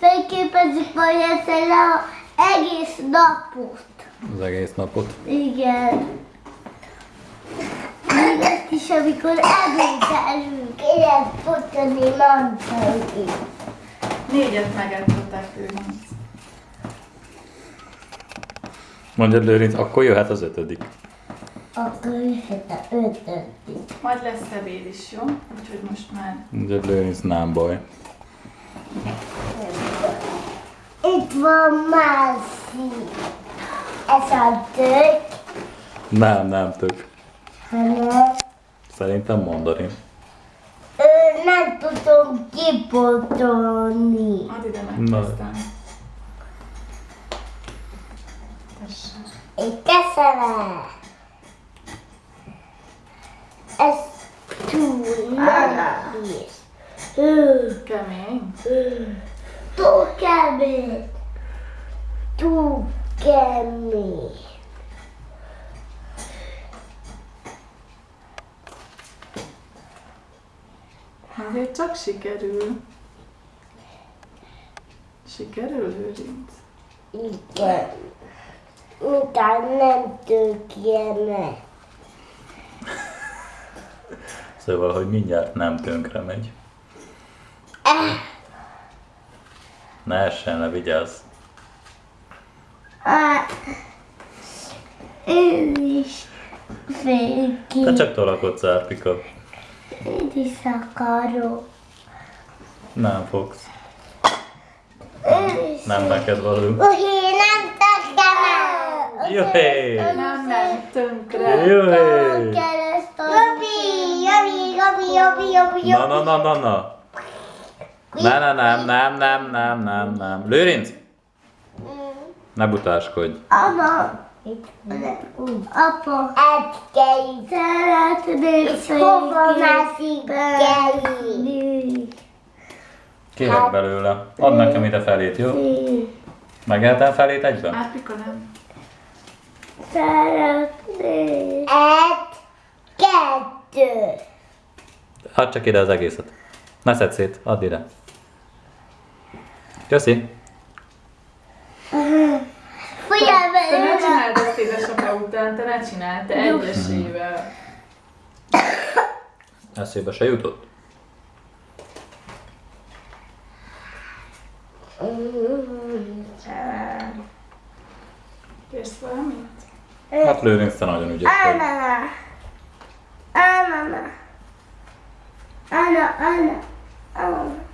Fényképezzük majd ezzel a egész napot. Az egész napot. Igen. Még ezt is, amikor ebédelünk, ilyen fotoni mantai. Négyet megettettek ő. Mondjad Lőrinc, akkor jöhet az ötödik. Akkor jöhet a ötödik. Majd lesz ebéd is, jó? Úgyhogy most már Mondjad Lőrinc, nem baj. Itt van másik. Ez a tök, Nem, nem tök. hanem Szerintem mandarin. ő nem tudom kipotolni. add ide meg Na. aztán. Tessék. Egy keszelet. Ez túl nehéz. Kemény. Túl kemény. Túl kemény. Azért csak sikerül. Sikerül, Lőrinc? Igen. Utána nem tökjene. Szóval, hogy mindjárt nem tönkre megy. Ne essen le, vigyázz. Ő is ki. Te csak tolakodsz, Árpika. Én is akarok. Nem fogsz. Is. Nem neked való. Uhi, nem tökjene. Jöhé! Nem, nem, tönkre. Jöhé! Jobi, jobi, jobi, jobi, jobi, Na, na, na, na, na. Ne, ne, nem, nem, nem, nem, nem, nem. Lőrinc! Ne butáskodj. Apa. Apa. Egy Szeretnék És hova mászik? Kérek belőle. Add nekem ide felét, jó? Megehetem felét egyben? Árpika nem. Szeretnék. Egy, kettő. Add csak ide az egészet. Ne szedd szét, add ide. Köszi. Figyelj Te ne csináld ezt édesapja után, te ne csináld, te egyesével. Eszébe se jutott? Kérsz valamit? Hát Lőrinc, te nagyon ügyes vagy. Anna. Anna. Anna, Anna.